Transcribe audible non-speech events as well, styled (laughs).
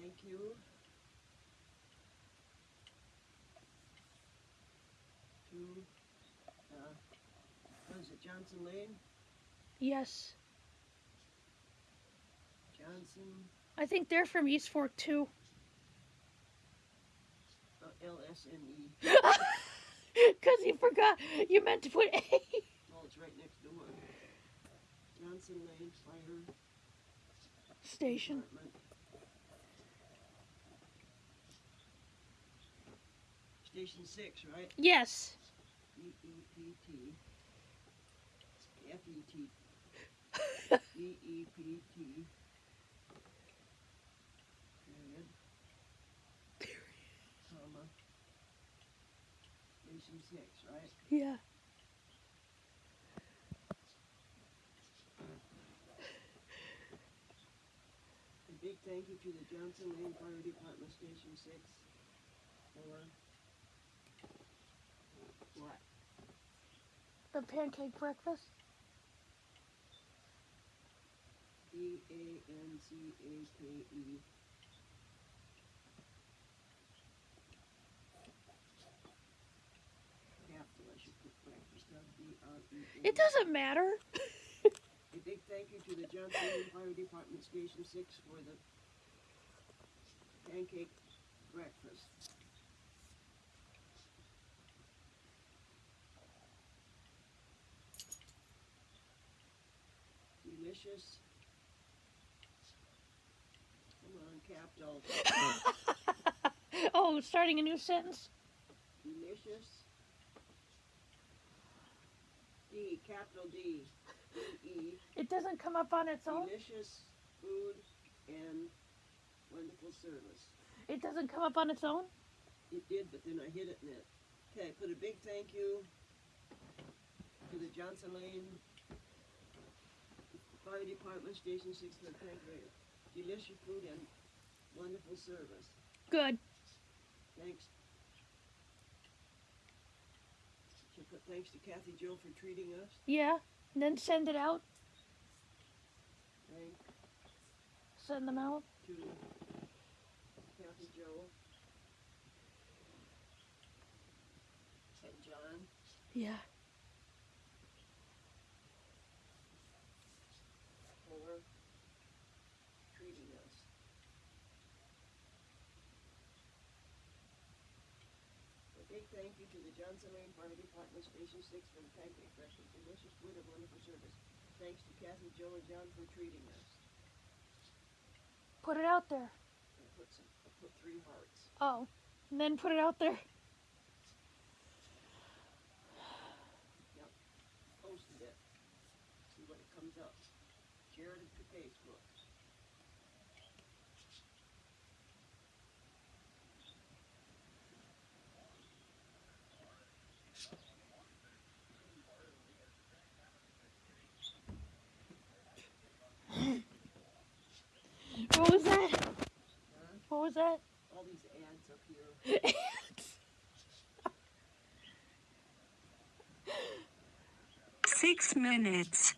Thank you. To, uh, it Johnson Lane? Yes. Johnson. I think they're from East Fork too. Oh, uh, LSME. Because (laughs) you forgot, you meant to put A. Well, it's right next door. Johnson Lane Fire Station. Station six, right? Yes. E E P T. F E T. (laughs) E E P T. Period. Comma. Station six, right? Yeah. A big thank you to the Johnson Lane Fire Department Station Six for what? The pancake breakfast. B A N C A K E. Capital, I should put breakfast on B R E. A. It doesn't matter. A big thank you to the Johnson Fire Department Station Six for the pancake breakfast. Delicious. Come on, capital. (laughs) oh, starting a new sentence. Delicious. D, capital D. D E. It doesn't come up on its own. Delicious food and wonderful service. It doesn't come up on its own. It did, but then I hit it in it. Okay, put a big thank you to the Johnson Lane Fire Department Station Six for the pancake. Delicious food and wonderful service. Good. Thanks. Should put thanks to Kathy Joe for treating us. Yeah. And then send it out. Thank Send them out. to Kathy Joe. And John. Yeah. for treating us. A big thank you to the Johnson Lane Fire Department Station Six for the pancake breakfast, delicious food and wonderful service. Thanks to Kathy, Joe, and John for treating us. Put it out there. I put some, I put three hearts. Oh. And then put it out there. Posted it. See what it comes up. Shared it to Facebook. What was that? Huh? What was that? All these ads up here. (laughs) Six minutes.